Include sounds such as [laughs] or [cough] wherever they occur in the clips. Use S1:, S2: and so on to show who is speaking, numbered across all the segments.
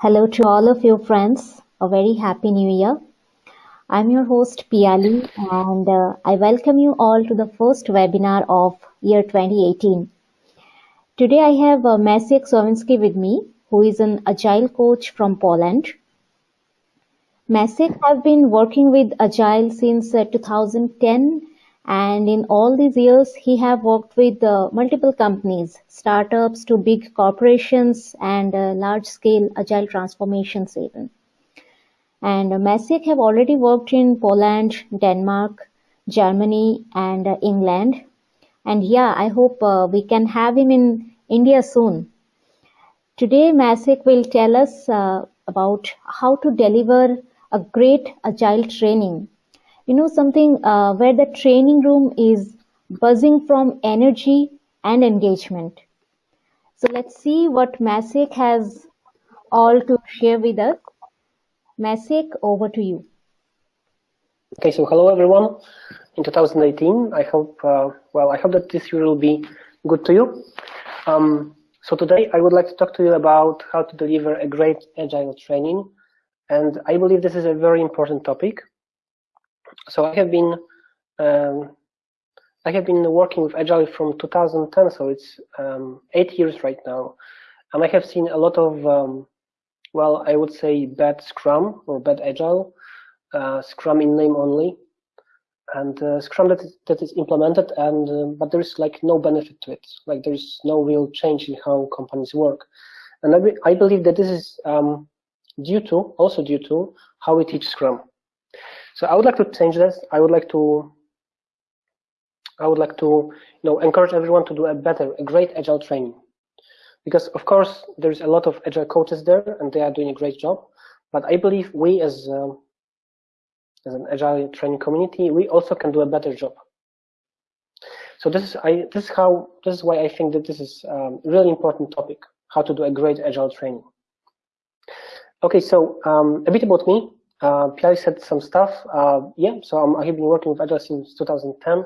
S1: Hello to all of you friends. A very happy new year. I'm your host Piali and uh, I welcome you all to the first webinar of year 2018. Today I have uh, Maciek Słowinski with me who is an agile coach from Poland. Maciek have been working with agile since uh, 2010 and in all these years he have worked with uh, multiple companies startups to big corporations and uh, large scale agile transformations even and uh, Maciek have already worked in Poland Denmark Germany and uh, England. And yeah I hope uh, we can have him in India soon. Today Maciek will tell us uh, about how to deliver a great agile training you know something uh, where the training room is buzzing from energy and engagement. So let's see what Masik has all to share with us. Masik over to you.
S2: Okay, so hello everyone. In 2018, I hope, uh, well, I hope that this year will be good to you. Um, so today I would like to talk to you about how to deliver a great agile training. And I believe this is a very important topic so I have been um, I have been working with Agile from 2010, so it's um, eight years right now, and I have seen a lot of um, well, I would say bad Scrum or bad Agile, uh, Scrum in name only, and uh, Scrum that is, that is implemented, and uh, but there is like no benefit to it, like there is no real change in how companies work, and I, be, I believe that this is um, due to also due to how we teach Scrum. So I would like to change this. I would like to I would like to you know encourage everyone to do a better, a great agile training. Because of course there's a lot of agile coaches there and they are doing a great job. But I believe we as um, as an agile training community, we also can do a better job. So this is I this is how this is why I think that this is um, a really important topic, how to do a great agile training. Okay, so um, a bit about me. Uh, said some stuff. Uh, yeah, so I have been working with Agile since 2010,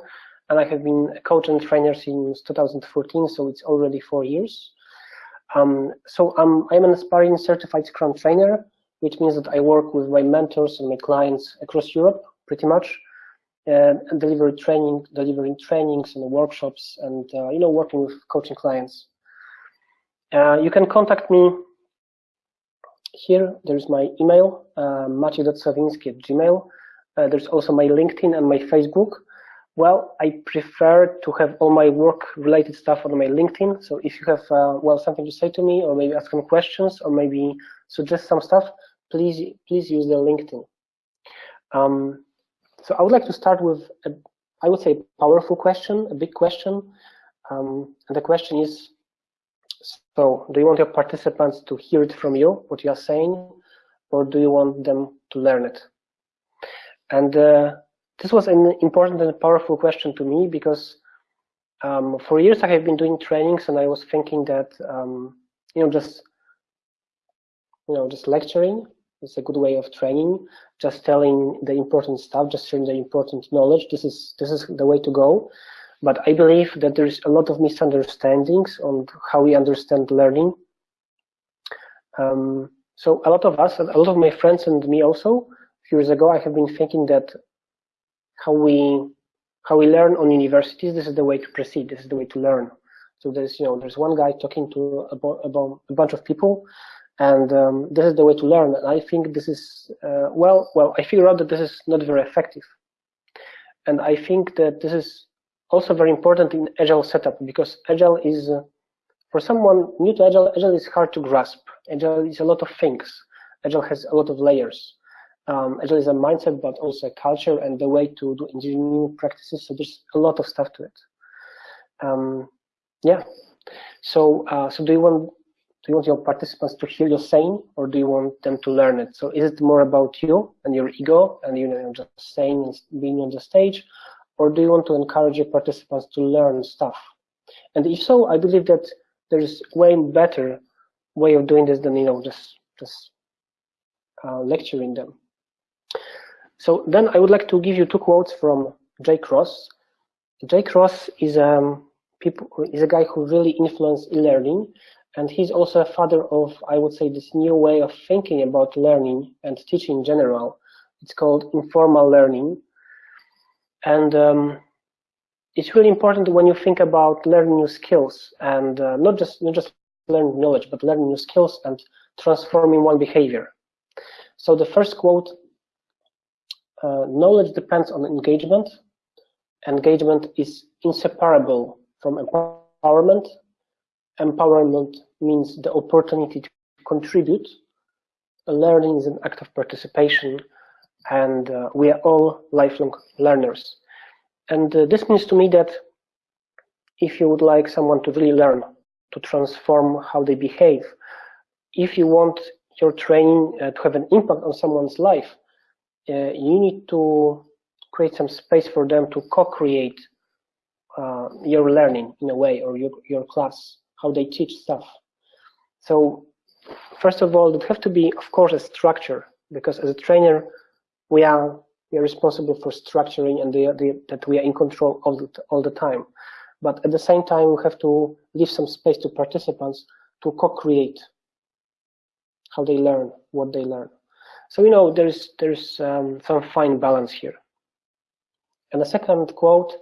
S2: and I have been a coach and trainer since 2014, so it's already four years. Um, so um, I'm an aspiring certified Scrum trainer, which means that I work with my mentors and my clients across Europe, pretty much, uh, and deliver training, delivering trainings and workshops, and uh, you know, working with coaching clients. Uh, you can contact me here there's my email, uh, at gmail. Uh, there's also my LinkedIn and my Facebook. Well, I prefer to have all my work-related stuff on my LinkedIn. So if you have, uh, well, something to say to me, or maybe ask some questions, or maybe suggest some stuff, please, please use the LinkedIn. Um, so I would like to start with, a, I would say, powerful question, a big question. Um, and the question is, so do you want your participants to hear it from you, what you are saying, or do you want them to learn it? And uh, this was an important and powerful question to me because um, for years I have been doing trainings and I was thinking that, um, you know, just, you know, just lecturing is a good way of training, just telling the important stuff, just sharing the important knowledge. This is, this is the way to go. But I believe that there is a lot of misunderstandings on how we understand learning. Um, so a lot of us, a lot of my friends and me also, a few years ago, I have been thinking that how we how we learn on universities, this is the way to proceed, this is the way to learn. So there's, you know, there's one guy talking to about a bunch of people, and um, this is the way to learn. And I think this is, uh, well, well, I figure out that this is not very effective. And I think that this is also very important in agile setup because agile is uh, for someone new to agile agile is hard to grasp. Agile is a lot of things. Agile has a lot of layers. Um, agile is a mindset but also a culture and the way to do engineering practices. So there's a lot of stuff to it. Um, yeah. So uh, so do you want do you want your participants to hear your saying or do you want them to learn it? So is it more about you and your ego and you know just saying being on the stage or do you want to encourage your participants to learn stuff? And if so, I believe that there's way better way of doing this than you know just just uh, lecturing them. So then I would like to give you two quotes from Jay Cross. Jay Cross is um people is a guy who really influenced e-learning, And he's also a father of, I would say, this new way of thinking about learning and teaching in general. It's called informal learning. And um, it's really important when you think about learning new skills and uh, not just not just learning knowledge, but learning new skills and transforming one behavior. So the first quote, uh, knowledge depends on engagement. Engagement is inseparable from empowerment. Empowerment means the opportunity to contribute. Learning is an act of participation and uh, we are all lifelong learners. And uh, this means to me that if you would like someone to really learn, to transform how they behave, if you want your training uh, to have an impact on someone's life, uh, you need to create some space for them to co-create uh, your learning in a way, or your, your class, how they teach stuff. So first of all, there have to be, of course, a structure, because as a trainer, we are we are responsible for structuring and the, the, that we are in control all the, all the time. But at the same time, we have to leave some space to participants to co-create how they learn, what they learn. So, you know, there's, there's um, some fine balance here. And the second quote,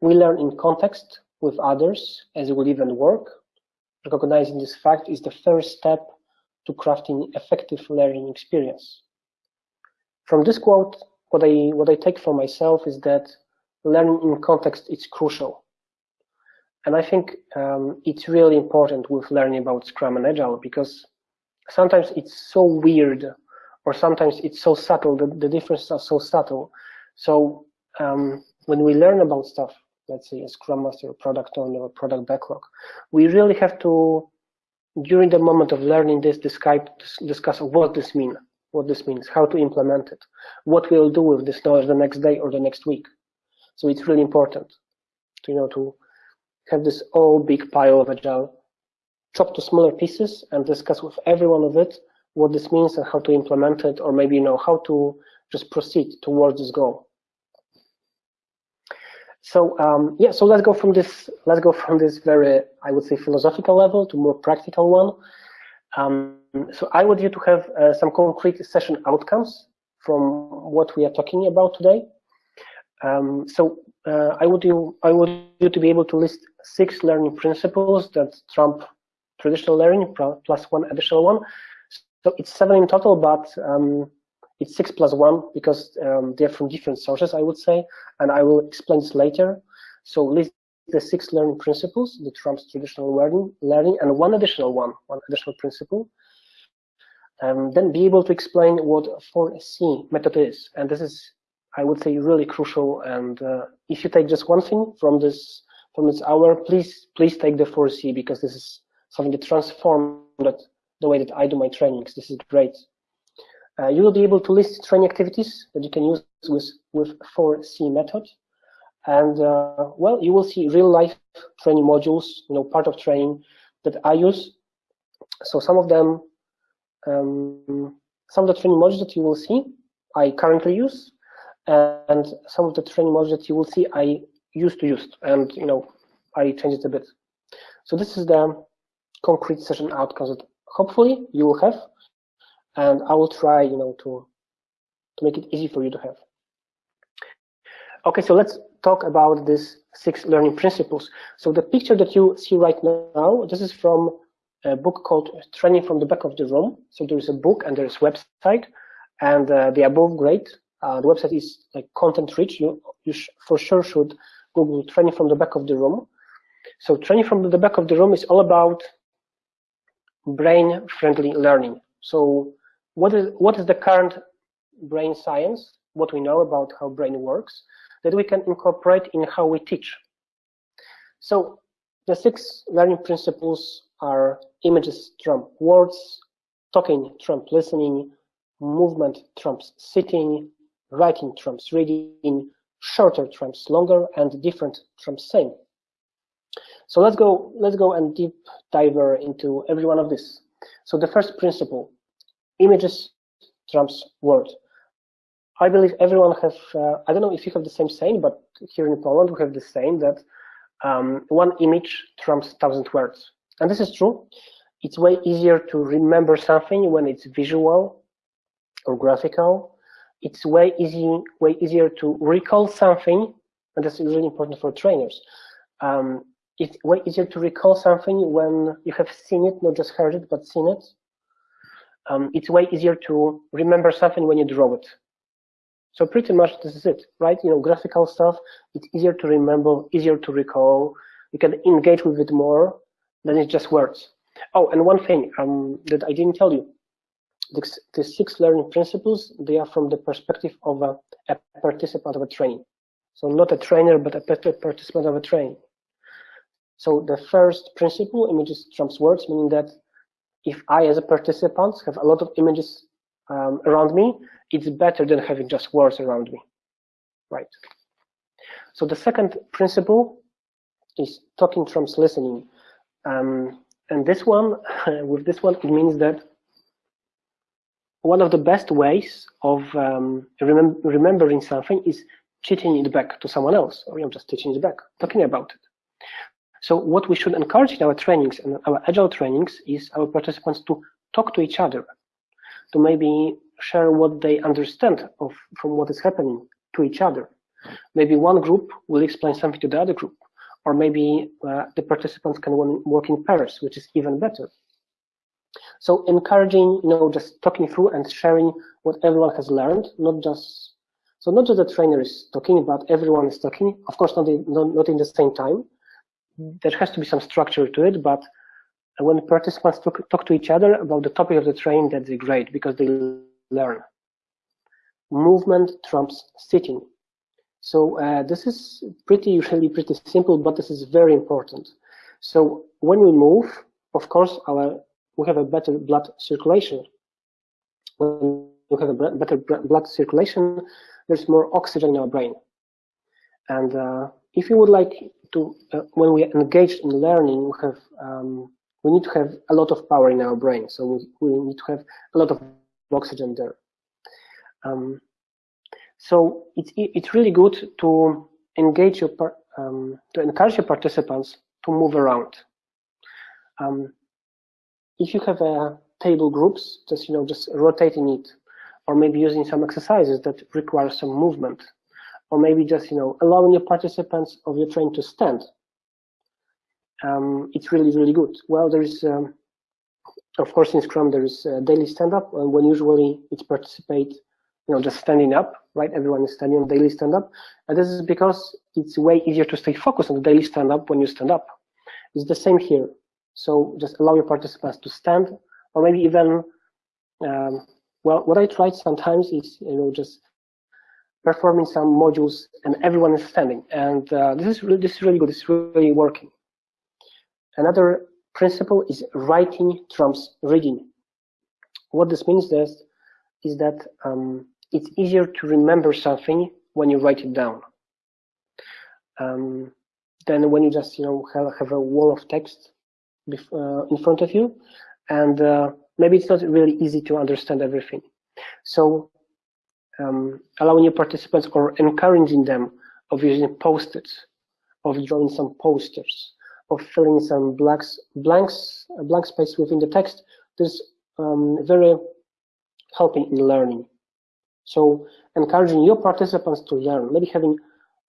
S2: we learn in context with others as we live and work. Recognizing this fact is the first step to crafting effective learning experience. From this quote, what I what I take for myself is that learning in context is crucial, and I think um, it's really important with learning about Scrum and Agile because sometimes it's so weird, or sometimes it's so subtle. The, the differences are so subtle. So um, when we learn about stuff, let's say a Scrum Master, a product owner, or product backlog, we really have to during the moment of learning this discuss, discuss what this means what this means, how to implement it, what we'll do with this knowledge the next day or the next week. So it's really important to, you know, to have this all big pile of agile chopped to smaller pieces and discuss with every one of it what this means and how to implement it, or maybe, you know, how to just proceed towards this goal. So um, yeah, so let's go from this let's go from this very I would say philosophical level to more practical one. Um, so I want you to have uh, some concrete session outcomes from what we are talking about today. Um, so uh, I would you I want you to be able to list six learning principles that trump traditional learning plus one additional one. So it's seven in total, but um, it's six plus one because um, they're from different sources, I would say, and I will explain this later. So list the six learning principles that trumps traditional learning, learning and one additional one, one additional principle. Um, then be able to explain what 4C method is. And this is, I would say, really crucial. And uh, if you take just one thing from this from this hour, please please take the 4C because this is something that transformed the way that I do my trainings. This is great. Uh, you will be able to list training activities that you can use with with 4C method. And uh, well, you will see real life training modules, you know, part of training that I use. So some of them, um, some of the training modules that you will see, I currently use, and some of the training modules that you will see, I used to use, and you know, I changed it a bit. So this is the concrete session outcomes that hopefully you will have, and I will try, you know, to to make it easy for you to have. Okay, so let's talk about these six learning principles. So the picture that you see right now, this is from a book called Training from the Back of the Room. So there is a book and there is a website, and uh, they are both great. Uh, the website is like content rich. You, you for sure should Google Training from the Back of the Room. So Training from the Back of the Room is all about brain-friendly learning. So what is what is the current brain science? What we know about how brain works? that we can incorporate in how we teach. So the six learning principles are images trump words, talking trump listening, movement trumps sitting, writing trumps reading, shorter trumps longer, and different trumps same. So let's go, let's go and deep diver into every one of this. So the first principle, images trumps word. I believe everyone has, uh, I don't know if you have the same saying, but here in Poland, we have the saying that um, one image trumps thousand words. And this is true. it's way easier to remember something when it's visual or graphical. It's way easy, way easier to recall something, and that's really important for trainers. Um, it's way easier to recall something when you have seen it, not just heard it, but seen it. Um, it's way easier to remember something when you draw it. So pretty much this is it, right? You know, graphical stuff, it's easier to remember, easier to recall. You can engage with it more than it's just words. Oh, and one thing um, that I didn't tell you. The, the, six learning principles, they are from the perspective of a, a participant of a training. So not a trainer, but a participant of a training. So the first principle, images trumps words, meaning that if I, as a participant, have a lot of images um, around me, it's better than having just words around me, right? So the second principle is talking trumps listening. Um, and this one, [laughs] with this one, it means that one of the best ways of um, remem remembering something is teaching it back to someone else, or you know, just teaching it back, talking about it. So what we should encourage in our trainings and our agile trainings is our participants to talk to each other, to maybe share what they understand of from what is happening to each other. Maybe one group will explain something to the other group, or maybe uh, the participants can work in pairs, which is even better. So encouraging, you know, just talking through and sharing what everyone has learned, not just so not just the trainer is talking, but everyone is talking. Of course, not in, not, not in the same time. There has to be some structure to it, but when participants talk, talk to each other about the topic of the training, that's great because they learn. Movement trumps sitting. So uh, this is pretty usually pretty simple, but this is very important. So when we move, of course, our we have a better blood circulation. When we have a better blood circulation, there's more oxygen in our brain. And uh, if you would like to, uh, when we are engaged in learning, we have um, we need to have a lot of power in our brain. So we, we need to have a lot of oxygen there. Um, so it's it's really good to engage your um, to encourage your participants to move around. Um, if you have a table groups, just you know just rotating it, or maybe using some exercises that require some movement, or maybe just you know allowing your participants of your train to stand. Um, it's really really good. Well, there is um, of course in Scrum there is daily stand up, and when usually it's participate you know, just standing up, right? Everyone is standing on daily stand up. And this is because it's way easier to stay focused on the daily stand up when you stand up. It's the same here. So just allow your participants to stand or maybe even, um, well, what I tried sometimes is, you know, just performing some modules and everyone is standing. And uh, this is really, this is really good. It's really working. Another principle is writing trumps reading. What this means is, is that um, it's easier to remember something when you write it down. Um, than when you just you know have, have a wall of text uh, in front of you. And uh, maybe it's not really easy to understand everything. So um, allowing your participants or encouraging them of using post-its of drawing some posters of filling some blanks blanks blank space within the text this um, very helping in learning so encouraging your participants to learn, maybe having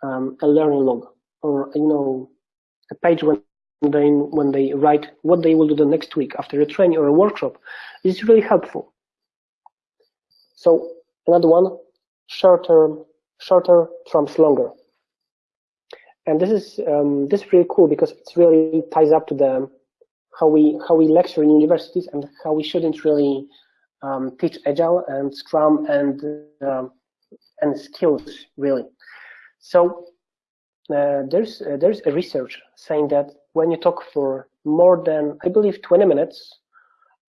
S2: um, a learning log or you know a page when they when they write what they will do the next week after a training or a workshop is really helpful. So another one, shorter shorter trumps longer. And this is um, this is really cool because it really ties up to the how we how we lecture in universities and how we shouldn't really um, teach agile and scrum and um, and skills really. So uh, there's uh, there's a research saying that when you talk for more than i believe 20 minutes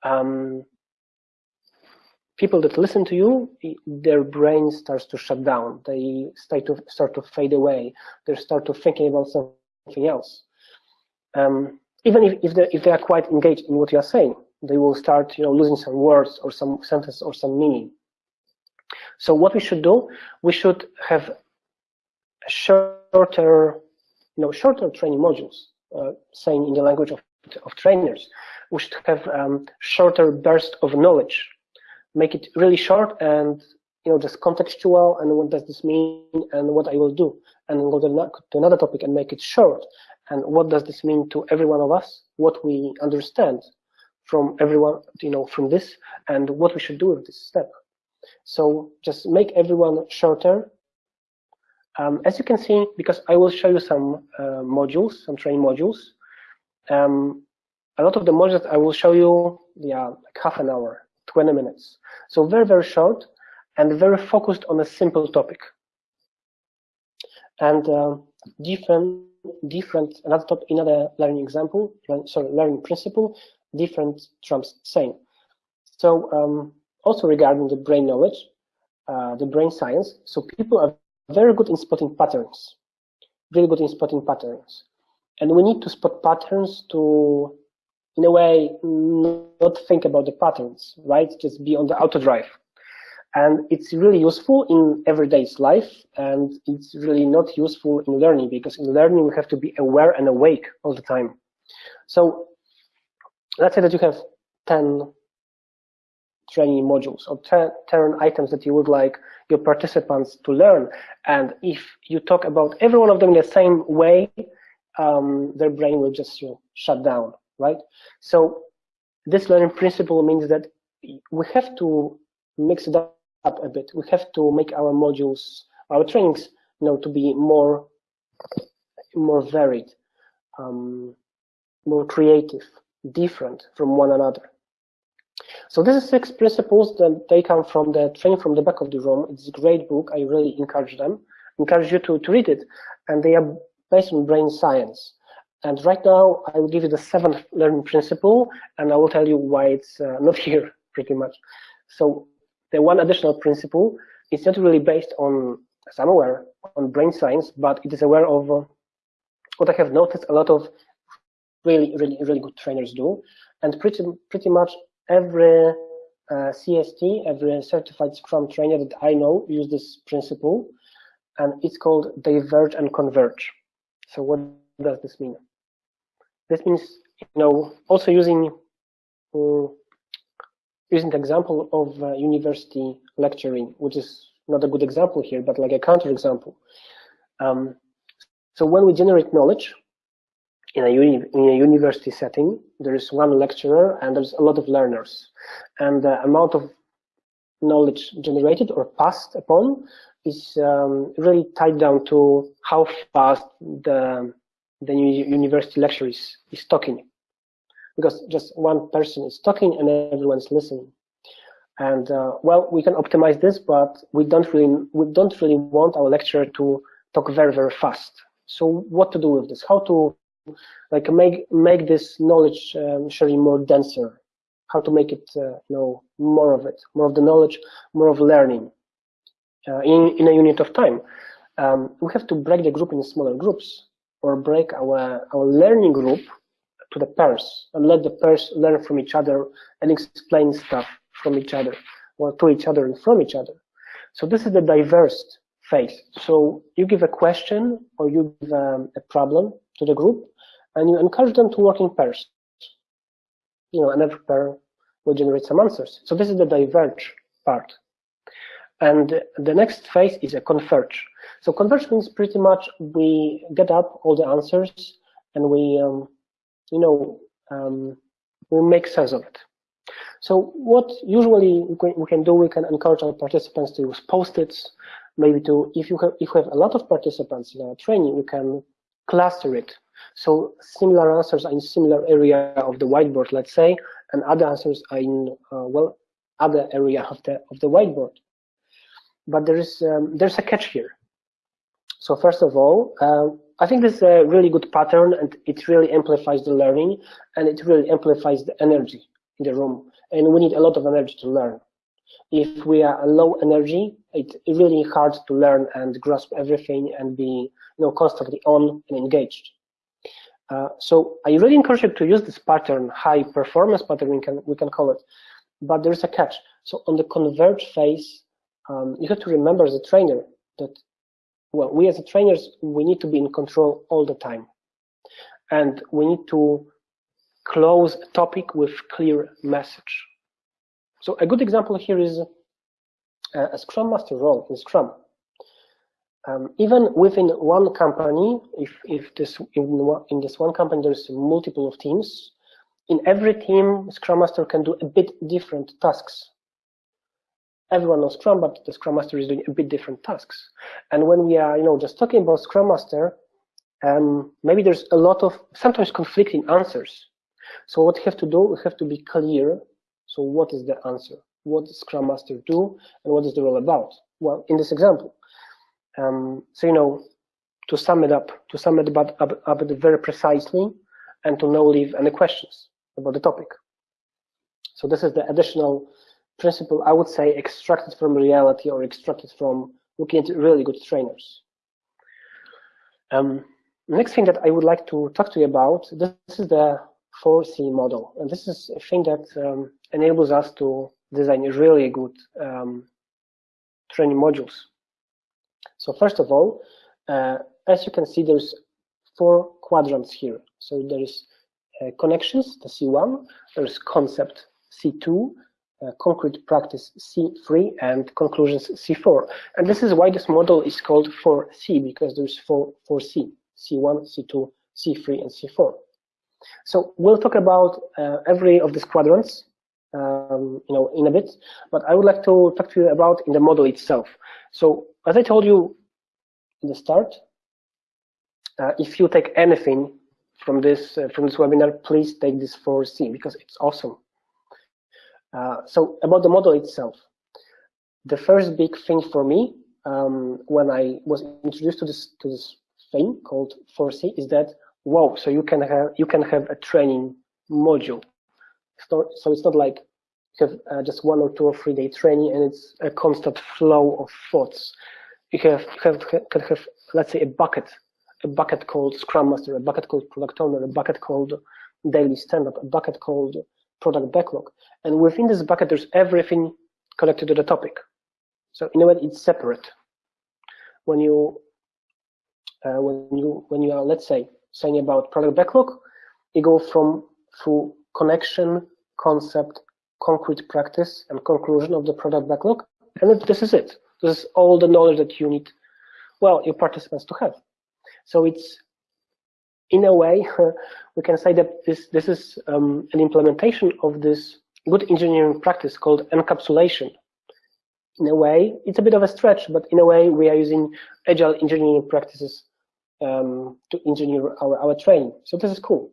S2: um, people that listen to you their brain starts to shut down. They start to start to fade away. They start to thinking about something else. Um, even if, if, they, if they are quite engaged in what you are saying they will start you know losing some words or some sentence or some meaning. So what we should do we should have shorter you know shorter training modules uh, saying in the language of, of trainers. We should have um, shorter burst of knowledge. Make it really short and you know just contextual and what does this mean and what I will do. And go to another topic and make it short. And what does this mean to every one of us? What we understand from everyone you know from this and what we should do with this step. So just make everyone shorter. Um, as you can see because I will show you some uh, modules some training modules um, a lot of the modules I will show you yeah like half an hour 20 minutes. So very very short and very focused on a simple topic. And uh, different, different, another top, another learning example, sorry, learning principle, different trumps same. So um, also regarding the brain knowledge, uh, the brain science, so people are very good in spotting patterns, really good in spotting patterns. And we need to spot patterns to, in a way, not think about the patterns, right? Just be on the auto drive and it's really useful in everyday's life and it's really not useful in learning because in learning we have to be aware and awake all the time so let's say that you have 10 training modules or 10, 10 items that you would like your participants to learn. And if you talk about every one of them in the same way um, their brain will just you know, shut down right? So this learning principle means that we have to mix it up a bit. We have to make our modules, our trainings, you know, to be more, more varied, um, more creative, different from one another. So this is six principles that they come from the training from the back of the room. It's a great book. I really encourage them, encourage you to, to read it. And they are based on brain science. And right now, I will give you the seventh learning principle, and I will tell you why it's uh, not [laughs] here, pretty much. So the one additional principle is not really based on, aware, on brain science, but it is aware of uh, what I have noticed a lot of really, really, really good trainers do. And pretty, pretty much every uh, CST, every certified Scrum trainer that I know use this principle, and it's called diverge and converge. So what does this mean? This means, you know, also using um, using the example of uh, university lecturing, which is not a good example here, but like a counter example. Um, so when we generate knowledge in a, uni in a university setting, there is one lecturer and there's a lot of learners. And the amount of knowledge generated or passed upon is um, really tied down to how fast the, the university lecturer is, is talking because just one person is talking and everyone's listening. And uh, well, we can optimize this, but we don't really we don't really want our lecturer to talk very very fast. So what to do with this? How to like make make this knowledge um, sharing more denser? How to make it uh, you know more of it, more of the knowledge, more of learning uh, in in a unit of time. Um, we have to break the group in smaller groups or break our our learning group to the pairs and let the pairs learn from each other and explain stuff from each other or to each other and from each other. So this is the diverge phase. So you give a question or you give um, a problem to the group and you encourage them to work in pairs. You know, and every pair will generate some answers. So this is the diverge part. And the next phase is a converge. So converge means pretty much we get up all the answers and we um, you know, um, we make sense of it. So what usually we can do, we can encourage our participants to use post-its, maybe to, if you have, if you have a lot of participants in a training, we can cluster it. So similar answers are in similar area of the whiteboard, let's say, and other answers are in, uh, well, other area of the, of the whiteboard. But there is, um, there's a catch here. So first of all, uh, I think this is a really good pattern and it really amplifies the learning and it really amplifies the energy in the room. And we need a lot of energy to learn. If we are low energy, it's really hard to learn and grasp everything and be you know, constantly on and engaged. Uh, so I really encourage you to use this pattern, high performance pattern, we can, we can call it. But there's a catch. So on the converge phase, um, you have to remember as a trainer that well, we as trainers, we need to be in control all the time. And we need to close a topic with clear message. So a good example here is uh, a Scrum Master role in Scrum. Um, even within one company, if, if this in, in this one company there's multiple of teams, in every team, Scrum Master can do a bit different tasks. Everyone knows Scrum, but the Scrum Master is doing a bit different tasks. And when we are, you know, just talking about Scrum Master, um, maybe there's a lot of sometimes conflicting answers. So what we have to do, we have to be clear. So what is the answer? What does Scrum Master do, and what is the role about? Well, in this example, um, so you know, to sum it up, to sum it up, up, very precisely, and to no leave any questions about the topic. So this is the additional principle, I would say, extracted from reality or extracted from looking at really good trainers. Um, next thing that I would like to talk to you about, this is the 4C model. And this is a thing that um, enables us to design really good um, training modules. So first of all, uh, as you can see, there's four quadrants here. So there is uh, connections, the C1, there's concept C2, uh, concrete practice C3, and conclusions C4. And this is why this model is called 4C, because there's four, 4C, C1, C2, C3, and C4. So we'll talk about uh, every of these quadrants um, you know, in a bit, but I would like to talk to you about in the model itself. So as I told you in the start, uh, if you take anything from this uh, from this webinar, please take this 4C because it's awesome. Uh, so about the model itself, the first big thing for me um, when I was introduced to this to this thing called 4C is that wow, so you can have you can have a training module. So, so it's not like have uh, just one or two or three day training and it's a constant flow of thoughts. You have have can have let's say a bucket, a bucket called Scrum Master, a bucket called Product Owner, a bucket called Daily Stand-Up, a bucket called Product Backlog, and within this bucket there's everything connected to the topic. So in a way, it's separate. When you uh, when you when you are let's say saying about product backlog, you go from through connection, concept, concrete practice, and conclusion of the product backlog. And this is it. This is all the knowledge that you need, well, your participants to have. So it's, in a way, [laughs] we can say that this, this is um, an implementation of this good engineering practice called encapsulation. In a way, it's a bit of a stretch, but in a way, we are using agile engineering practices um, to engineer our, our training. So this is cool.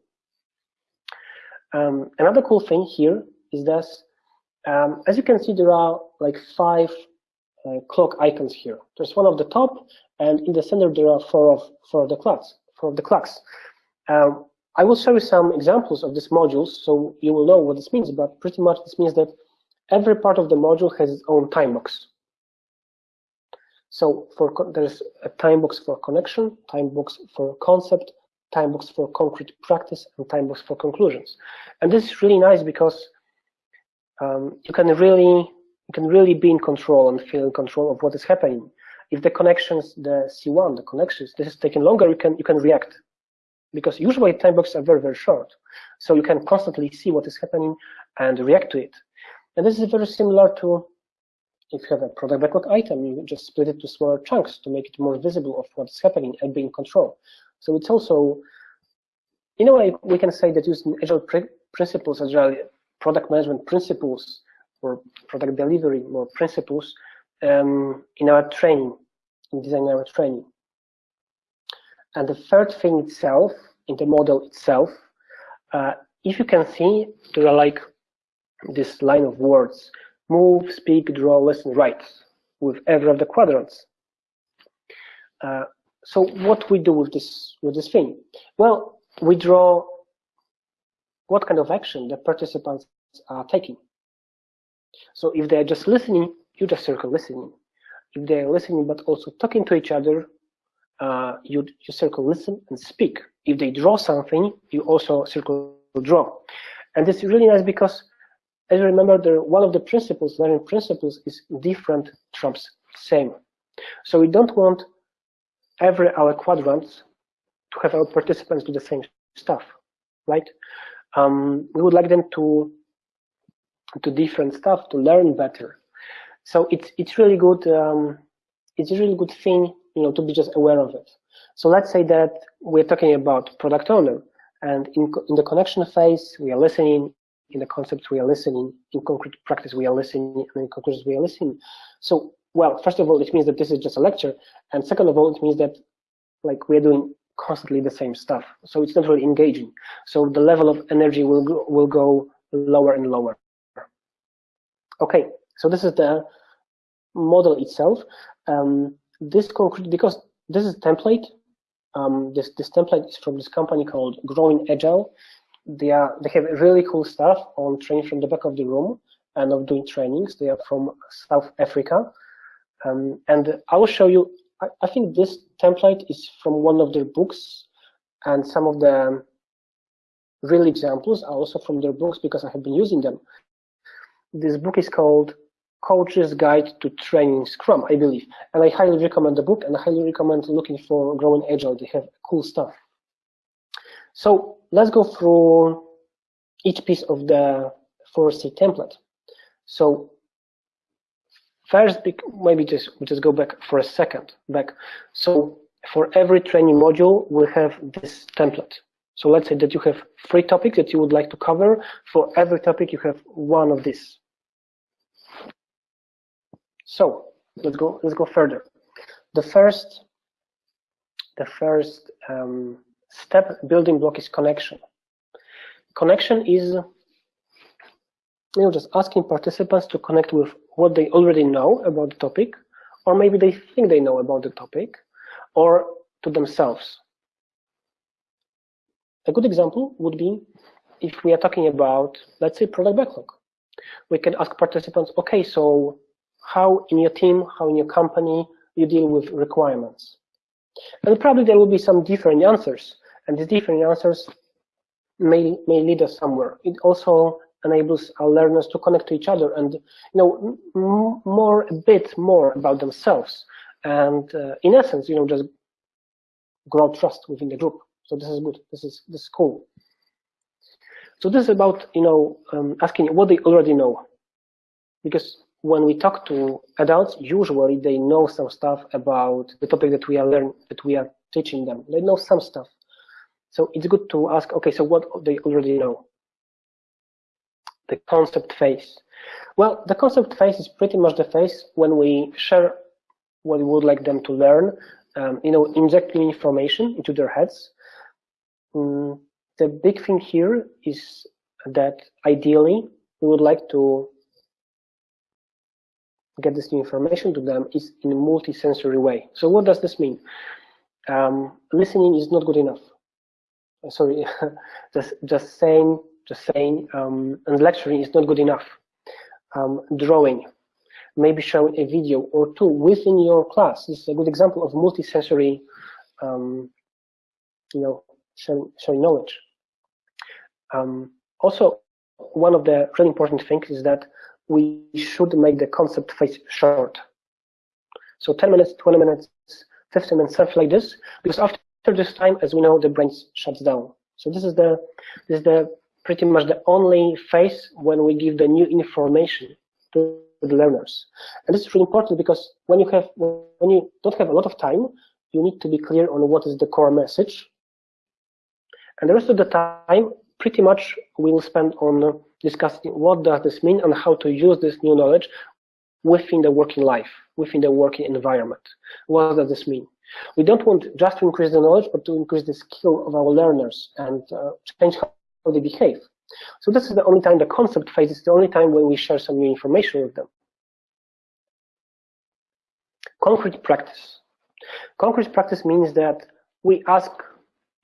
S2: Um, another cool thing here is that, um, as you can see, there are like five uh, clock icons here. There's one of the top, and in the center there are four of four of the clocks. Four of the clocks. Um, I will show you some examples of these modules, so you will know what this means. But pretty much this means that every part of the module has its own time box. So for there's a time box for connection, time box for concept, time box for concrete practice, and time box for conclusions. And this is really nice because um, you can really you can really be in control and feel in control of what is happening. If the connections, the C1, the connections, this is taking longer, you can you can react because usually time boxes are very very short, so you can constantly see what is happening and react to it. And this is very similar to if you have a product backlog item, you just split it to smaller chunks to make it more visible of what's happening and be in control. So it's also, in a way, we can say that using agile principles, agile product management principles, or product delivery more principles um, in our training, in design our training. And the third thing itself, in the model itself, uh, if you can see, there are like this line of words move, speak, draw, listen, write with every of the quadrants. Uh, so what we do with this with this thing? Well, we draw what kind of action the participants are taking. So if they're just listening, you just circle listening. If they're listening but also talking to each other, uh, you, you circle listen and speak. If they draw something, you also circle draw. And this is really nice because as you remember, the, one of the principles, learning principles, is different trumps same. So we don't want every our quadrants to have our participants do the same stuff, right? Um, we would like them to to different stuff to learn better. So it's it's really good. Um, it's a really good thing, you know, to be just aware of it. So let's say that we're talking about product owner, and in in the connection phase we are listening. In the concepts we are listening. In concrete practice we are listening, and in conclusions we are listening. So well, first of all, it means that this is just a lecture, and second of all, it means that like we're doing constantly the same stuff. So it's not really engaging. So the level of energy will go, will go lower and lower. Okay, so this is the model itself. Um, this concrete because this is template. Um, this this template is from this company called Growing Agile. They are they have really cool stuff on training from the back of the room and of doing trainings. They are from South Africa, um, and I will show you I, I think this template is from one of their books, and some of the um, real examples are also from their books because I have been using them. This book is called Coach's Guide to Training Scrum, I believe. And I highly recommend the book and I highly recommend looking for Growing Agile. They have cool stuff. So let's go through each piece of the 4C template. So First, maybe just we just go back for a second back. So for every training module, we have this template. So let's say that you have three topics that you would like to cover. For every topic, you have one of these. So let's go. Let's go further. The first, the first um, step building block is connection. Connection is you know, just asking participants to connect with what they already know about the topic, or maybe they think they know about the topic, or to themselves. A good example would be if we are talking about, let's say, product backlog. We can ask participants, okay, so how in your team, how in your company, you deal with requirements? And probably there will be some different answers, and these different answers may, may lead us somewhere. It also enables our learners to connect to each other and you know more a bit more about themselves and uh, in essence you know just grow trust within the group. So this is good. This is this is cool. So this is about you know um, asking what they already know. Because when we talk to adults usually they know some stuff about the topic that we are learning that we are teaching them. They know some stuff. So it's good to ask okay so what they already know the concept phase? Well, the concept phase is pretty much the phase when we share what we would like them to learn, um, you know, inject new information into their heads. Mm, the big thing here is that ideally we would like to get this new information to them is in a multi-sensory way. So what does this mean? Um, listening is not good enough. Sorry, [laughs] just just saying just saying um, and lecturing is not good enough. Um, drawing, maybe showing a video or two within your class. This is a good example of multisensory, um, you know, showing, showing knowledge. Um, also, one of the really important things is that we should make the concept phase short. So 10 minutes, 20 minutes, 15 minutes, something like this, because after this time, as we know, the brain shuts down. So this is the this is the pretty much the only phase when we give the new information to the learners. And this is really important because when you have when you don't have a lot of time, you need to be clear on what is the core message. And the rest of the time, pretty much we will spend on discussing what does this mean and how to use this new knowledge within the working life, within the working environment. What does this mean? We don't want just to increase the knowledge, but to increase the skill of our learners and uh, change how they behave. So this is the only time the concept phase is the only time when we share some new information with them. Concrete practice. Concrete practice means that we ask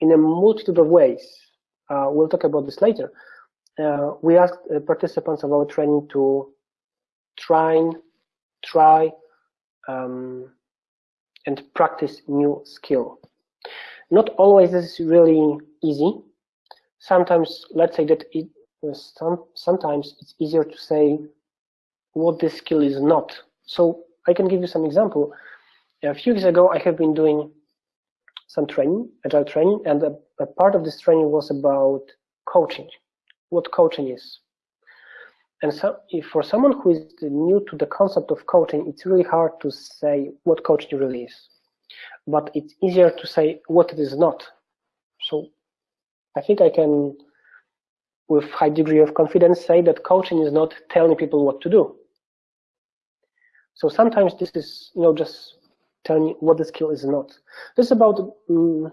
S2: in a multitude of ways. Uh, we'll talk about this later. Uh, we ask uh, participants of our training to try, try, um, and practice new skill. Not always this is really easy sometimes let's say that it uh, some, sometimes it's easier to say what this skill is not. So I can give you some example. A few years ago, I have been doing some training, agile training, and a, a part of this training was about coaching. what coaching is. And so for someone who is new to the concept of coaching, it's really hard to say what coaching really is. But it's easier to say what it is not. So I think I can, with high degree of confidence, say that coaching is not telling people what to do. So sometimes this is, you know, just telling what the skill is not. This is about um,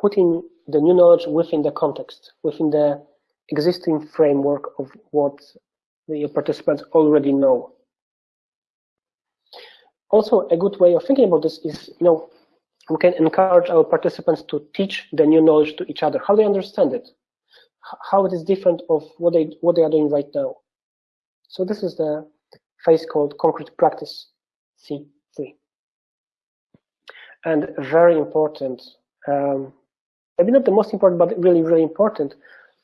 S2: putting the new knowledge within the context, within the existing framework of what the participants already know. Also, a good way of thinking about this is, you know, we can encourage our participants to teach the new knowledge to each other, how they understand it, how it is different of what they what they are doing right now. So this is the phase called concrete practice, C3. And very important, um, maybe not the most important, but really, really important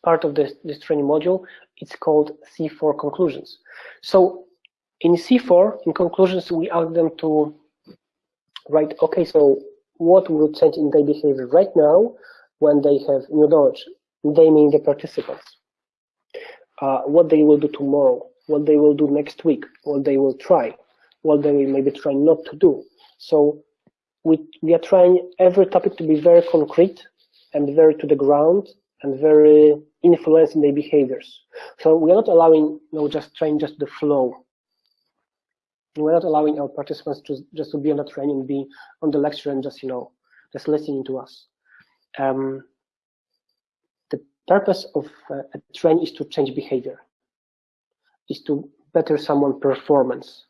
S2: part of this, this training module, it's called C4 conclusions. So in C4, in conclusions, we ask them to write, okay, so what will change in their behavior right now when they have new knowledge? They mean the participants. Uh, what they will do tomorrow, what they will do next week, what they will try, what they will maybe try not to do. So we, we are trying every topic to be very concrete and very to the ground and very influencing their behaviors. So we are not allowing, you know, just trying just the flow. We're not allowing our participants to just to be on the training, be on the lecture and just, you know, just listening to us. Um, the purpose of uh, a training is to change behavior, is to better someone performance,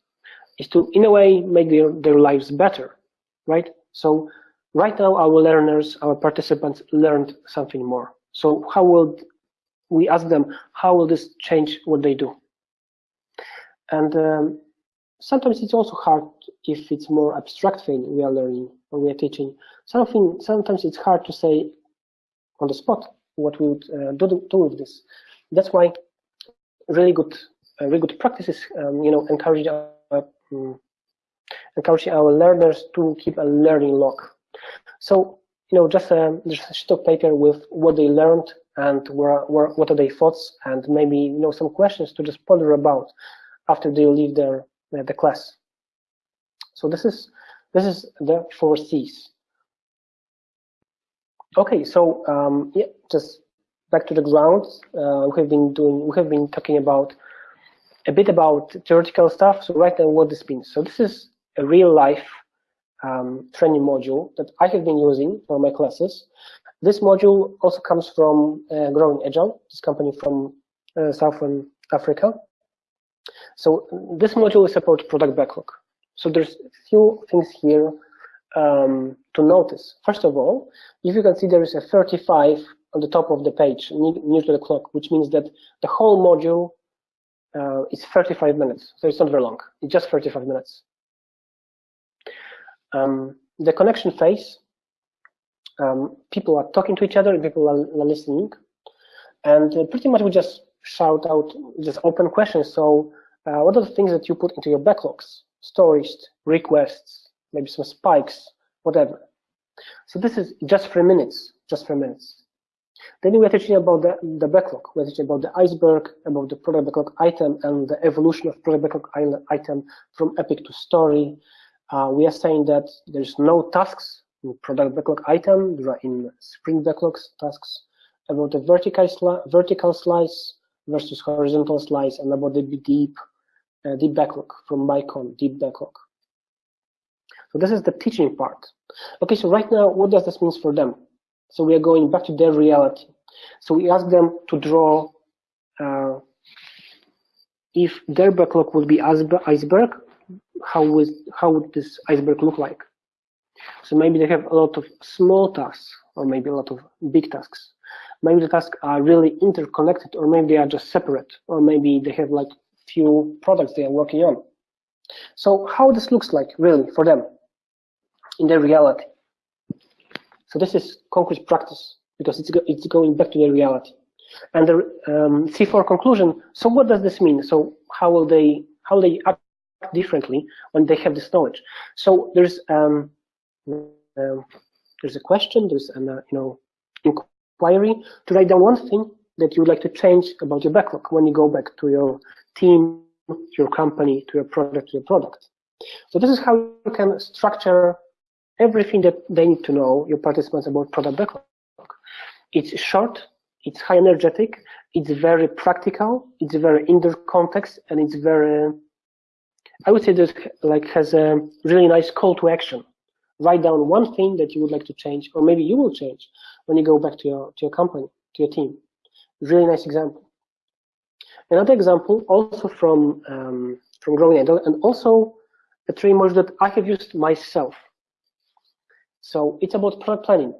S2: is to, in a way, make their, their lives better, right? So right now, our learners, our participants learned something more. So how will we ask them, how will this change what they do? And um, sometimes it's also hard if it's more abstract thing we are learning or we are teaching. Something sometimes it's hard to say on the spot what we would uh, do, do with this. That's why really good, uh, really good practices, um, you know, encourage our, um, encouraging our learners to keep a learning log. So, you know, just a, just a sheet of paper with what they learned and where, where, what are their thoughts and maybe, you know, some questions to just ponder about after they leave their the class. So this is this is the four C's. Okay, so um, yeah, just back to the ground. Uh, we have been doing we have been talking about a bit about theoretical stuff. So right now, what this means. So this is a real life um, training module that I have been using for my classes. This module also comes from uh, Growing Agile, this company from uh, Southern Africa. So this module will support product backlog. So there's a few things here um, to notice. First of all, if you can see there is a 35 on the top of the page near to the clock, which means that the whole module uh, is 35 minutes. So it's not very long. It's just 35 minutes. Um, the connection phase, um, people are talking to each other, people are, are listening, and uh, pretty much we just shout out just open questions. So uh, what are the things that you put into your backlogs? Stories, requests, maybe some spikes, whatever. So this is just three minutes, just three minutes. Then we're teaching about the, the backlog. We're teaching about the iceberg, about the product backlog item and the evolution of product backlog item from epic to story. Uh, we are saying that there's no tasks in product backlog item. There are in sprint backlogs tasks about the vertical, sli vertical slice versus horizontal slice and about the deep uh, deep backlog from Mike Cohn, deep backlog. So this is the teaching part. Okay, so right now, what does this mean for them? So we are going back to their reality. So we ask them to draw uh, if their backlog would be iceberg, how would how would this iceberg look like? So maybe they have a lot of small tasks, or maybe a lot of big tasks. Maybe the tasks are really interconnected, or maybe they are just separate, or maybe they have like few products they are working on. So how this looks like really for them in their reality. So this is concrete practice because it's, it's going back to their reality. And the um, C4 conclusion, so what does this mean? So how will they, how they act differently when they have this knowledge? So there's, um, um, there's a question, there's an, uh, you know, inquiry to write down one thing that you would like to change about your backlog when you go back to your team, your company, to your product, to your product. So this is how you can structure everything that they need to know, your participants, about product backlog. It's short, it's high energetic, it's very practical, it's very in the context, and it's very, I would say this like has a really nice call to action. Write down one thing that you would like to change, or maybe you will change when you go back to your to your company, to your team. Really nice example. Another example, also from um, from Growing Agile, and also a training module that I have used myself. So it's about product planning,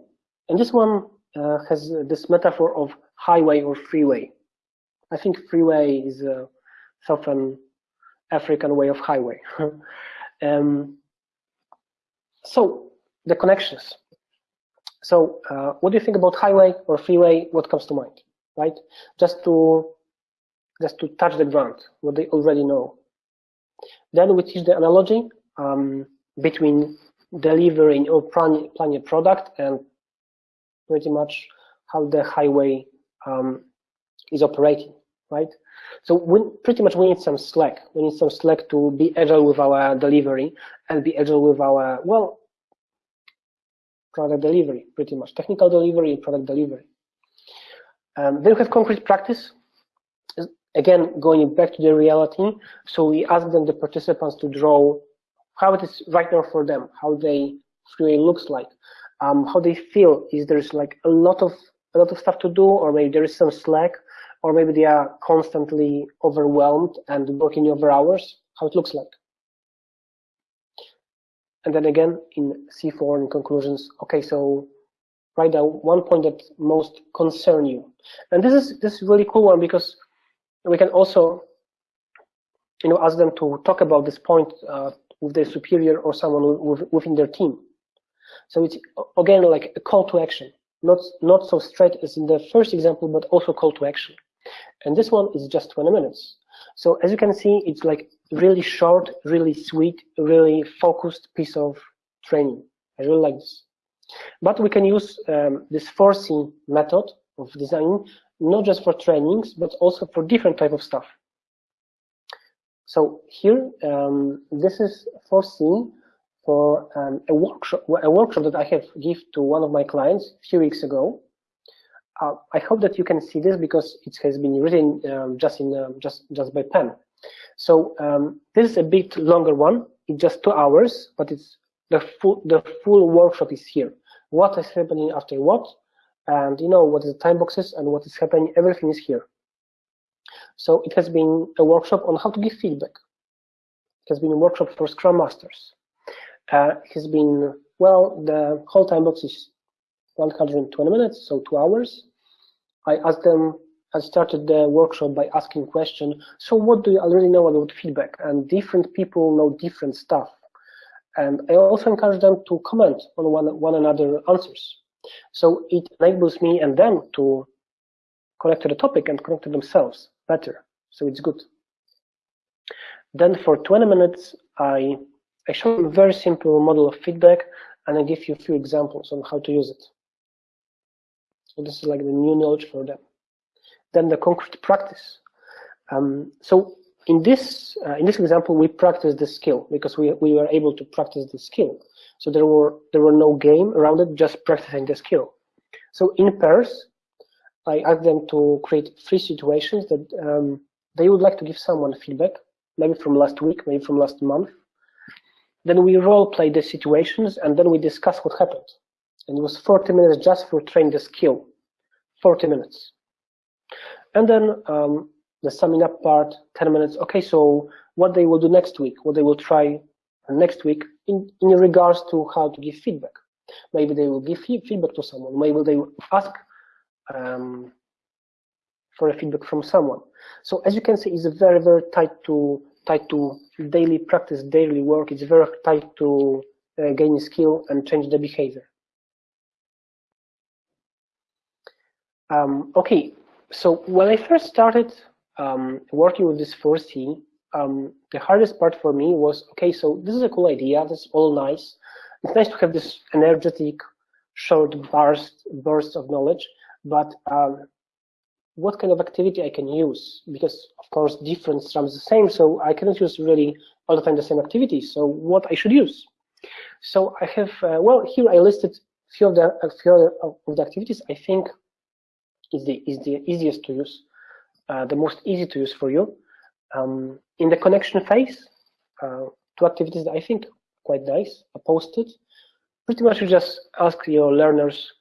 S2: and this one uh, has this metaphor of highway or freeway. I think freeway is a Southern African way of highway. [laughs] um, so the connections. So uh, what do you think about highway or freeway? What comes to mind, right? Just to just to touch the ground, what they already know. Then we teach the analogy um, between delivering or planning, planning a product and pretty much how the highway um, is operating, right? So we pretty much we need some slack. We need some slack to be agile with our delivery and be agile with our well product delivery, pretty much technical delivery, product delivery. Um, then we have concrete practice. Again, going back to the reality. So we ask them, the participants, to draw how it is right now for them, how they freeway looks like, um, how they feel. Is there's like a lot of a lot of stuff to do, or maybe there is some slack, or maybe they are constantly overwhelmed and working over hours. How it looks like. And then again in C4 in conclusions. Okay, so write down one point that most concern you. And this is this is really cool one because we can also you know ask them to talk about this point uh, with their superior or someone within their team. So it's again like a call to action, not not so straight as in the first example, but also call to action. And this one is just 20 minutes. So as you can see, it's like really short, really sweet, really focused piece of training. I really like this. But we can use um, this 4C method of design, not just for trainings, but also for different type of stuff. So here, um, this is 4C for um, a workshop, a workshop that I have give to one of my clients a few weeks ago. Uh, I hope that you can see this because it has been written um, just in uh, just just by pen. So um, this is a bit longer one. It's just two hours, but it's the full the full workshop is here. What is happening after what, and you know what is the time boxes and what is happening. Everything is here. So it has been a workshop on how to give feedback. It has been a workshop for Scrum Masters. Uh, it has been, well, the whole time box is 120 minutes, so two hours. I asked them, I started the workshop by asking question, so what do you already know about feedback? And different people know different stuff. And I also encourage them to comment on one, one another answers. So it enables me and them to connect to the topic and connect to themselves better. So it's good. Then for 20 minutes, I, I show a very simple model of feedback and I give you a few examples on how to use it. So this is like the new knowledge for them. Then the concrete practice. Um, so in this uh, in this example, we practice the skill because we we were able to practice the skill. So there were there were no game around it, just practicing the skill. So in pairs, I asked them to create three situations that um, they would like to give someone feedback, maybe from last week, maybe from last month. Then we role play the situations and then we discuss what happened. And it was 40 minutes just for training the skill, 40 minutes. And then um, the summing up part, 10 minutes. Okay, so what they will do next week, what they will try next week in, in regards to how to give feedback. Maybe they will give feedback to someone. Maybe they will ask um, for a feedback from someone. So as you can see, it's very, very tied to tied to daily practice, daily work. It's very tied to uh, gaining skill and change the behavior. Um, okay, so when I first started um, working with this 4C, um, the hardest part for me was, okay, so this is a cool idea, this is all nice. It's nice to have this energetic, short burst, bursts of knowledge, but um, what kind of activity I can use? Because of course different strums the same so I cannot use really all the time the same activity so what I should use? So I have uh, well here I listed few of the a few of the activities I think is the is the easiest to use uh, the most easy to use for you um, in the connection phase uh, two activities that I think quite nice are posted pretty much you just ask your learners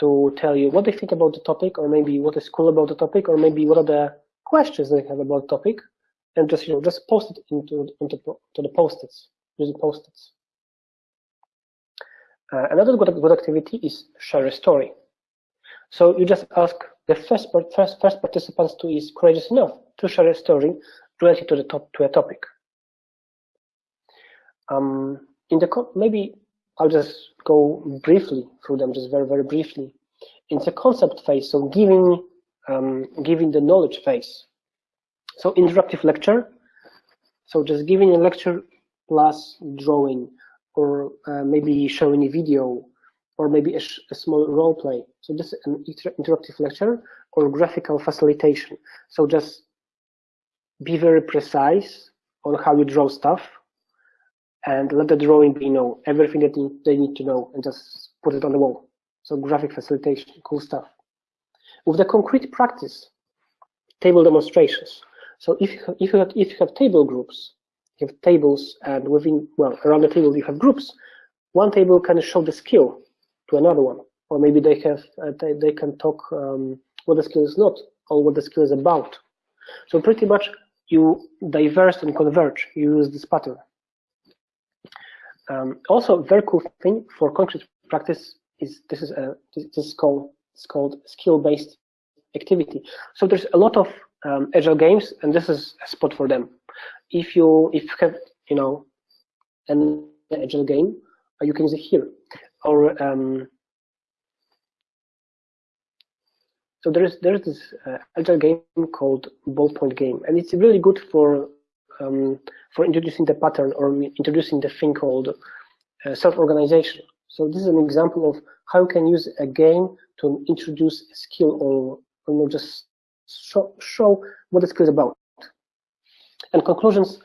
S2: to tell you what they think about the topic, or maybe what is cool about the topic, or maybe what are the questions they have about the topic, and just you know just post it into into to the post-its using post-its. Uh, another good, good activity is share a story. So you just ask the first first first participants to is courageous enough to share a story related to the top to a topic. Um, in the maybe I'll just go briefly through them, just very, very briefly. In the concept phase, so giving, um, giving the knowledge phase. So interactive lecture, so just giving a lecture plus drawing, or uh, maybe showing a video, or maybe a, a, small role play. So this is an inter interactive lecture or graphical facilitation. So just be very precise on how you draw stuff and let the drawing be, know, everything that they need to know and just put it on the wall. So graphic facilitation, cool stuff. With the concrete practice, table demonstrations. So if you have, if you have, if you have table groups, you have tables and within, well, around the table you have groups, one table can show the skill another one, or maybe they have, uh, they, they can talk um, what the skill is not, or what the skill is about. So pretty much you diverse and converge, you use this pattern. Um, also, very cool thing for concrete practice is this is a this is called it's called skill-based activity. So there's a lot of um, agile games, and this is a spot for them. If you if you have you know an agile game, you can use it here. Or um, so there's there's this uh, agile game called ballpoint game, and it's really good for um, for introducing the pattern or introducing the thing called uh, self-organization. So this is an example of how you can use a game to introduce a skill or, you know, just show, show what the skill is about. And conclusions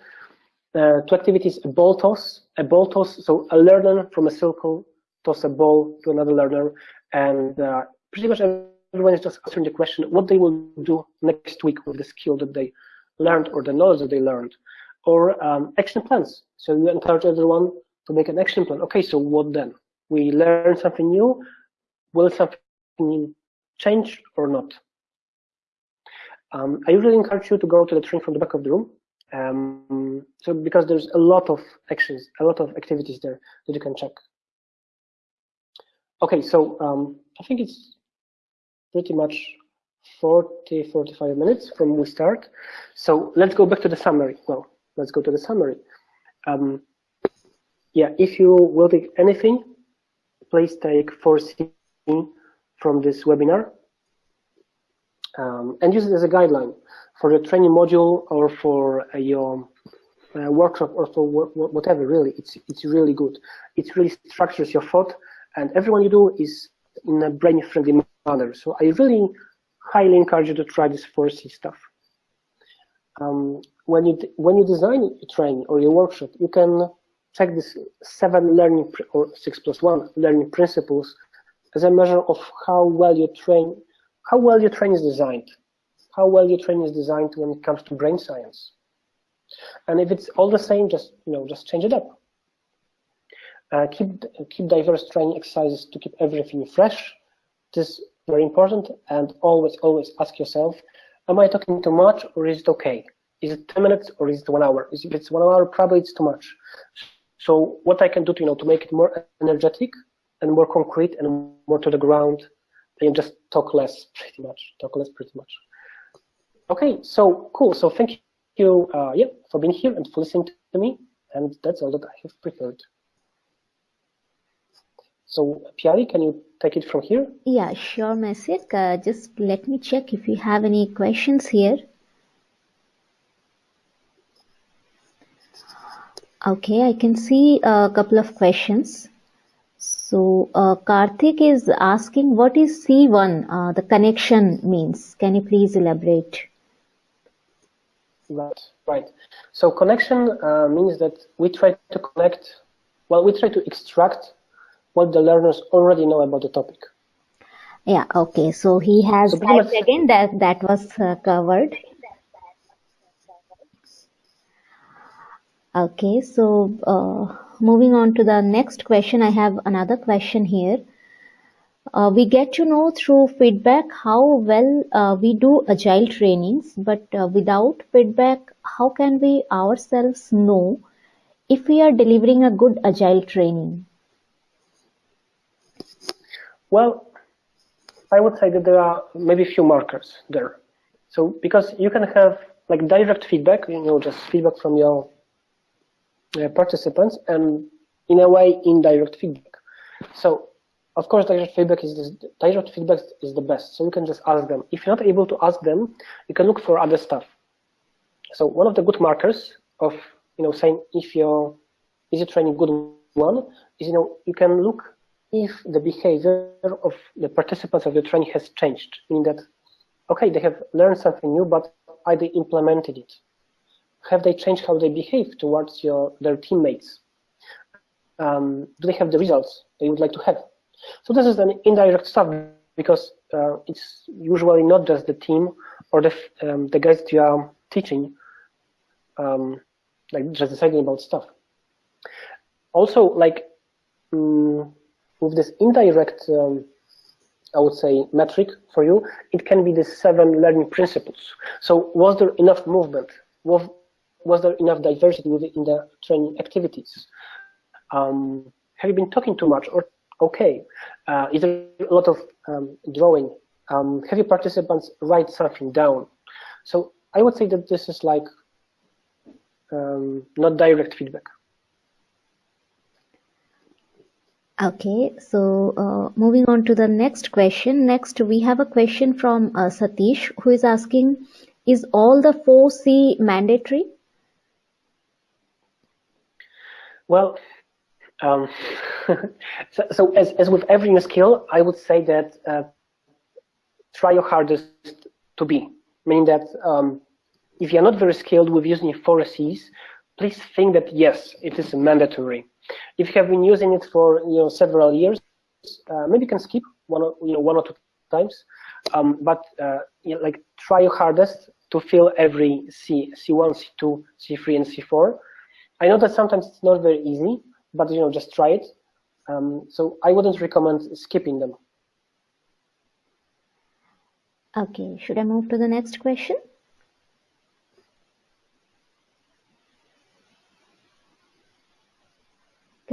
S2: uh, to activities, a ball toss, a ball toss, so a learner from a circle toss a ball to another learner, and uh, pretty much everyone is just answering the question what they will do next week with the skill that they learned or the knowledge that they learned, or um, action plans. So you encourage everyone to make an action plan. Okay, so what then? We learn something new. Will something change or not? Um, I usually encourage you to go to the training from the back of the room. Um, so because there's a lot of actions, a lot of activities there that you can check. Okay, so um, I think it's pretty much 40, 45 minutes from we start. So let's go back to the summary. Well, let's go to the summary. Um, yeah, if you will take anything, please take 4C from this webinar um, and use it as a guideline for your training module or for uh, your uh, workshop or for whatever, really. It's, it's really good. It really structures your thought and everyone you do is in a brain-friendly manner. So I really highly encourage you to try this 4C stuff. Um, when you when you design your training or your workshop, you can check this seven learning or six plus one learning principles as a measure of how well your train how well your training is designed, how well your training is designed when it comes to brain science. And if it's all the same, just you know just change it up. Uh, keep keep diverse training exercises to keep everything fresh. This is very important. And always, always ask yourself, am I talking too much or is it okay? Is it 10 minutes or is it one hour? If it's one hour, probably it's too much. So what I can do to, you know, to make it more energetic and more concrete and more to the ground, and just talk less, pretty much, talk less, pretty much. Okay, so cool. So thank you, uh, yeah, for being here and for listening to me. And that's all that I have prepared. So Piali, can you take it from here?
S1: Yeah, sure, Maciek. Uh, just let me check if you have any questions here. Okay, I can see a couple of questions. So uh, Karthik is asking what is C1, uh, the connection means. Can you please elaborate?
S2: Right, right. So connection uh, means that we try to connect, well, we try to extract what the learners already know about the topic.
S1: Yeah, okay. So he has
S2: So much-
S1: again that that was uh, covered. Okay, so uh, moving on to the next question, I have another question here. Uh, we get to know through feedback how well uh, we do agile trainings, but uh, without feedback, how can we ourselves know if we are delivering a good agile training?
S2: Well, I would say that there are maybe a few markers there. So because you can have like direct feedback, you know, just feedback from your uh, participants, and in a way indirect feedback. So of course, direct feedback is the, direct feedback is the best. So you can just ask them. If you're not able to ask them, you can look for other stuff. So one of the good markers of you know saying if your is your training good one is you know you can look if the behavior of the participants of the training has changed, meaning that okay they have learned something new, but are they implemented it? Have they changed how they behave towards your their teammates? Um, do they have the results they would like to have? So this is an indirect stuff because uh, it's usually not just the team or the um, the guys you are teaching, um, like just deciding about stuff. Also, like mm, with this indirect, um, I would say metric for you, it can be the seven learning principles. So was there enough movement? Was was there enough diversity within the training activities? Um, have you been talking too much or okay? Uh, is there a lot of um, drawing? Um, have your participants write something down? So I would say that this is like um, not direct feedback.
S1: Okay, so uh, moving on to the next question. Next, we have a question from uh, Satish who is asking, is all the 4C mandatory?
S2: Well, um, [laughs] so, so as, as with every new skill, I would say that uh, try your hardest to be, meaning that um, if you're not very skilled with using four Cs, please think that yes, it is mandatory. If you have been using it for you know several years, uh, maybe you can skip one or, you know one or two times, um, but uh, you know, like try your hardest to fill every C, C1, C2, C3, and C4. I know that sometimes it's not very easy, but you know just try it. Um, so I wouldn't recommend skipping them.
S1: Okay, should I move to the next question?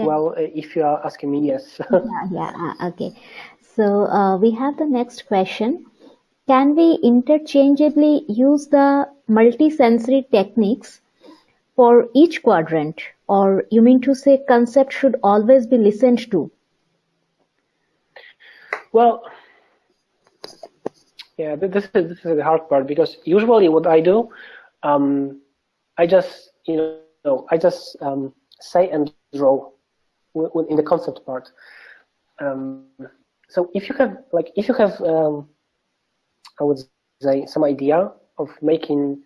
S2: Well, uh, if you are asking me, yes. [laughs]
S1: Yeah, yeah, uh, okay. So uh, we have the next question. Can we interchangeably use the multisensory techniques for each quadrant? Or you mean to say concept should always be listened to?
S2: Well, yeah, this is this is the hard part because usually what I do, um, I just you know I just um, say and draw in the concept part. Um, so if you have like if you have um, I would say some idea of making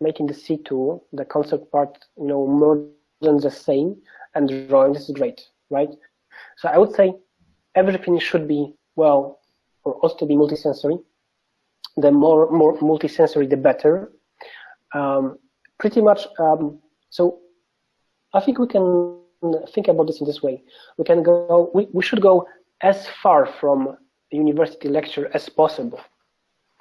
S2: making the C2 the concept part you know more than the same and drawing this is great, right? So I would say everything should be well or also to be multisensory. The more more multisensory, the better. Um, pretty much. Um, so I think we can think about this in this way. We can go. We, we should go as far from university lecture as possible,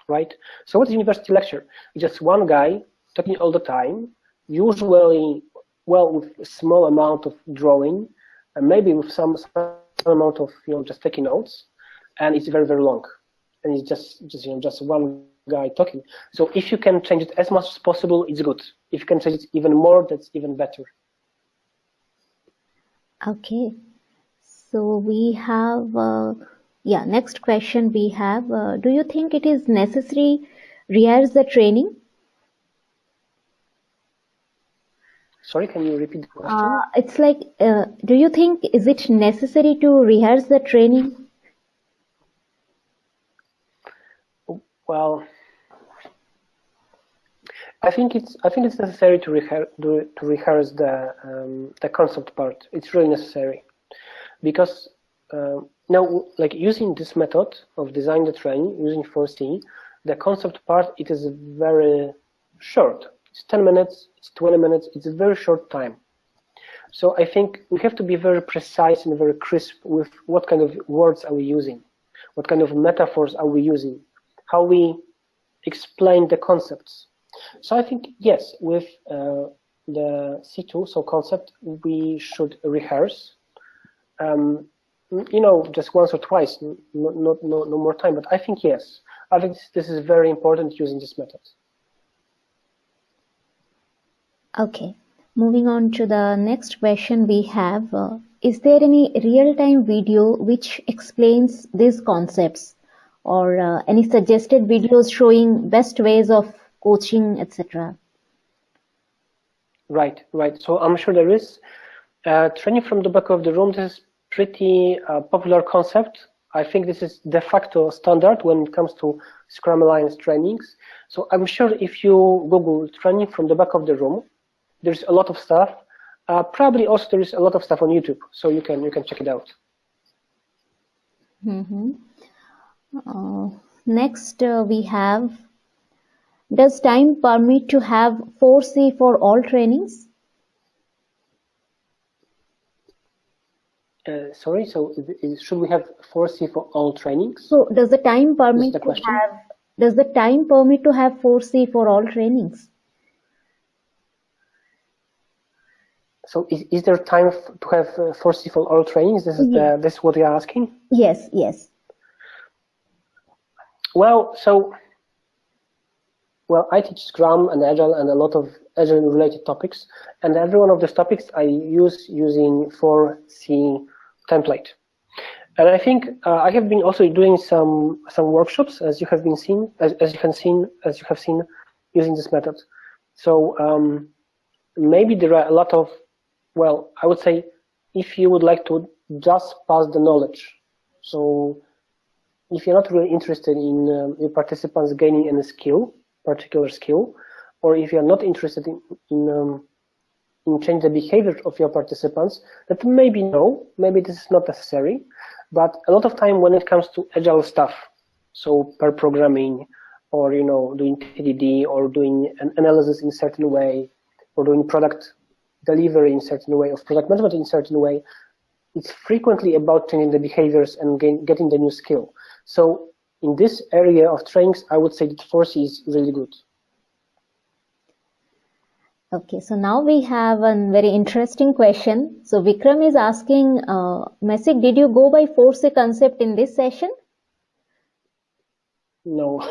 S2: right? So what's university lecture? It's just one guy talking all the time, usually well with a small amount of drawing, and maybe with some, some amount of you know just taking notes, and it's very very long, and it's just just you know just one guy talking. So if you can change it as much as possible, it's good. If you can change it even more, that's even better.
S1: Okay. So we have, uh, yeah, next question we have, uh, do you think it is necessary rehearse the training?
S2: Sorry, can you repeat the question?
S1: Uh, it's like, uh, do you think is it necessary to rehearse the training?
S2: Well, I think it's I think it's necessary to rehearse to, rehearse the um, the concept part. It's really necessary because uh, now, like using this method of design the training using 4C, the concept part it is very short. It's 10 minutes, it's 20 minutes, it's a very short time. So I think we have to be very precise and very crisp with what kind of words are we using, what kind of metaphors are we using, how we explain the concepts. So I think, yes, with uh, the C2, so concept, we should rehearse. Um, you know, just once or twice, not, no, no more time, but I think yes. I think this, this is very important using this method.
S1: Okay, moving on to the next question we have. Uh, is there any real-time video which explains these concepts or uh, any suggested videos showing best ways of coaching, etc.?
S2: Right, right. So I'm sure there is. Uh, training from the back of the room, this is pretty uh, popular concept. I think this is de facto standard when it comes to Scrum Alliance trainings. So I'm sure if you Google training from the back of the room, there's a lot of stuff. Uh, probably also there is a lot of stuff on YouTube, so you can you can check it out.
S1: Mm -hmm. uh, next, uh, we have, does time permit to have 4C for all trainings?
S2: Uh, sorry, so should we have 4C for all trainings?
S1: So does the time permit to have, does the time permit to have 4C for all trainings?
S2: So is, is there time to have uh, 4C for all trainings? This is yes. the, this is what you're asking?
S1: Yes, yes.
S2: Well, so well, I teach Scrum and Agile and a lot of Agile related topics, and every one of those topics I use using 4C template. And I think uh, I have been also doing some some workshops, as you have been seen, as, as you can seen, as you have seen, using this method. So um, maybe there are a lot of well, I would say if you would like to just pass the knowledge, so if you're not really interested in um, your participants gaining any skill, particular skill, or if you're not interested in, in, um, in the behavior of your participants, that maybe no, maybe this is not necessary, but a lot of time when it comes to agile stuff, so pair programming, or you know doing TDD, or doing an analysis in certain way, or doing product delivery in certain way, of product management in certain way, it's frequently about changing the behaviors and gain, getting the new skill. So in this area of trainings, I would say that 4C is really good.
S1: Okay, so now we have a very interesting question. So Vikram is asking, uh, Maciek, did you go by 4C concept in this session?
S2: No,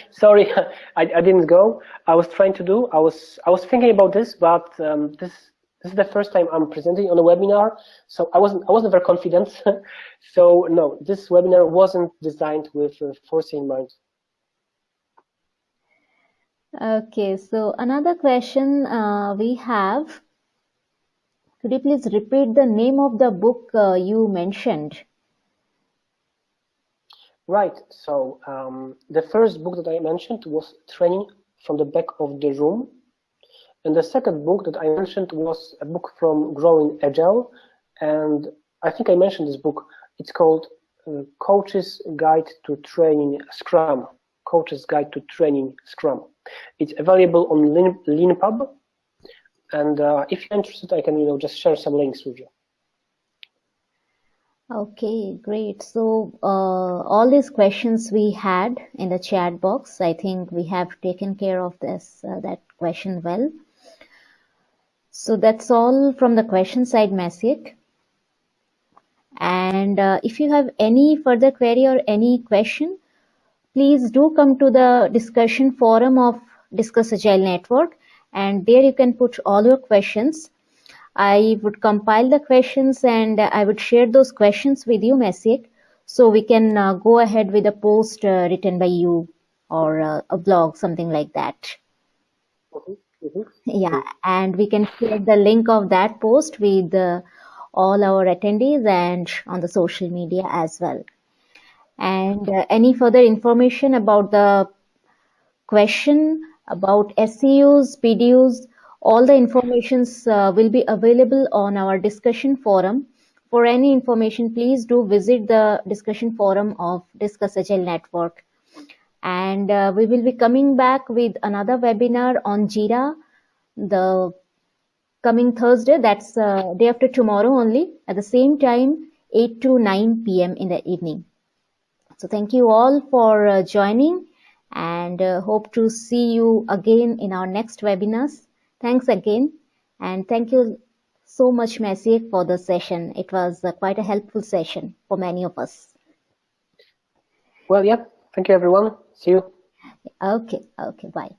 S2: [laughs] sorry, [laughs] I, I didn't go. I was trying to do. I was I was thinking about this, but um, this this is the first time I'm presenting on a webinar, so I wasn't I wasn't very confident. [laughs] so no, this webinar wasn't designed with uh, 4C in mind.
S1: Okay, so another question uh, we have. Could you please repeat the name of the book uh, you mentioned?
S2: Right. So um, the first book that I mentioned was Training from the Back of the Room and the second book that I mentioned was a book from Growing Agile. And I think I mentioned this book. It's called uh, Coach's Guide to Training Scrum. Coach's Guide to Training Scrum. It's available on Lean, Leanpub. And uh, if you're interested, I can you know just share some links with you.
S1: Okay, great. So uh, all these questions we had in the chat box, I think we have taken care of this uh, that question well. So that's all from the question side Maciek. And uh, if you have any further query or any question, please do come to the discussion forum of Discuss Agile Network and there you can put all your questions. I would compile the questions and I would share those questions with you, Maciek, so we can uh, go ahead with a post uh, written by you or uh, a blog, something like that.
S2: Okay.
S1: Mm-hmm. Yeah, and we can share the link of that post with uh, all our attendees and on the social media as well. And uh, any further information about the question about SEUs, PDUs, all the informations uh, will be available on our discussion forum. For any information, please do visit the discussion forum of Discuss Agile Network and uh, we will be coming back with another webinar on Jira the coming Thursday. That's uh, day after tomorrow only at the same time 8 to 9 p.m. in the evening. So thank you all for uh, joining and uh, hope to see you again in our next webinars. Thanks again. And thank you so much Maciej for the session. It was uh, quite a helpful session for many of us.
S2: Well yeah. Thank you, everyone. See you.
S1: Okay. Okay. Bye.